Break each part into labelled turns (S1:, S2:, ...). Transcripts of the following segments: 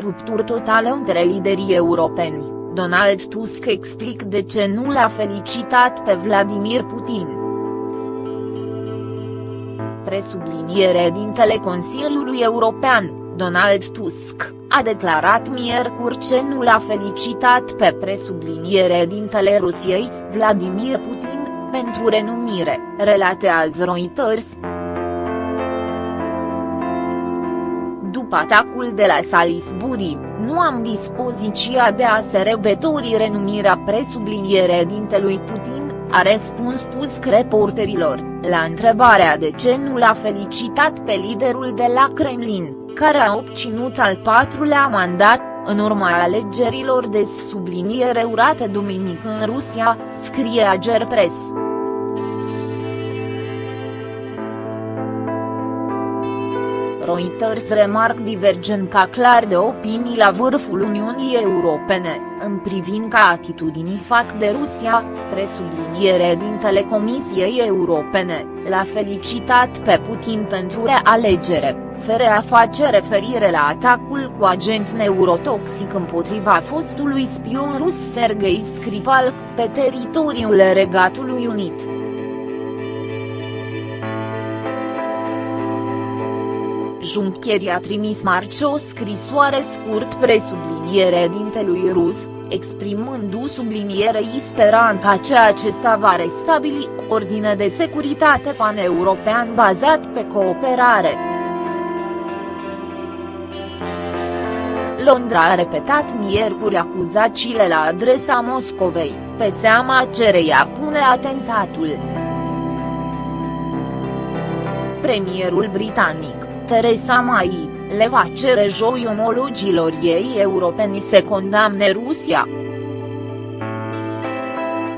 S1: Rupturi totale între liderii europeni, Donald Tusk explic de ce nu l-a felicitat pe Vladimir Putin. Presubliniere dintele Consiliului European, Donald Tusk, a declarat miercuri ce nu l-a felicitat pe presubliniere dintele Rusiei, Vladimir Putin, pentru renumire, relatează Reuters. După atacul de la Salisbury, nu am dispoziția de a se rebetori renumirea presubliniere dintelui Putin, a răspuns Tusk reporterilor, la întrebarea de ce nu l-a felicitat pe liderul de la Kremlin, care a obținut al patrulea mandat, în urma alegerilor de subliniere urate duminică în Rusia, scrie Ager Press. Reuters remarc divergența clar de opinii la vârful Uniunii Europene, în privința atitudinii fac de Rusia, presubliniere din Telecomisiei Europene, l-a felicitat pe Putin pentru realegere, fără a face referire la atacul cu agent neurotoxic împotriva fostului spion rus Sergei Skripal, pe teritoriul Regatului Unit. Juncker a trimis marce o scrisoare scurt presubliniere dintelui rus, exprimându sublinierei speranța că acesta va restabili ordine de securitate paneuropean bazat pe cooperare. Londra a repetat miercuri acuzațiile la adresa Moscovei, pe seama cereia pune atentatul. Premierul britanic, Theresa May, le va cere joi omologilor ei europeni să condamne Rusia.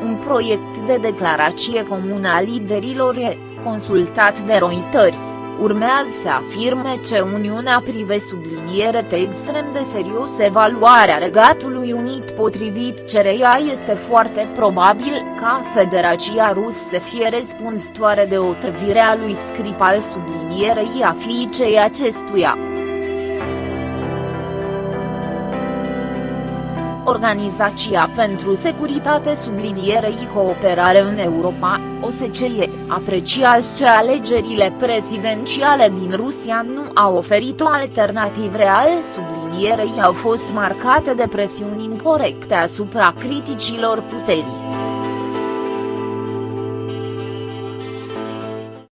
S1: Un proiect de declarație comună a liderilor e, consultat de Reuters, urmează să afirme ce Uniunea prive subliniere te extrem de serios evaluarea Regatului Unit potrivit cereia este foarte probabil ca Federația Rus să fie răspunzătoare de otrăvirea lui Skripal sublinierei a fiicei acestuia. Organizația pentru Securitate sublinierei Cooperare în Europa, OSCE, apreciază că alegerile prezidențiale din Rusia nu au oferit o alternativă reală sublinierei au fost marcate de presiuni incorrecte asupra criticilor puterii.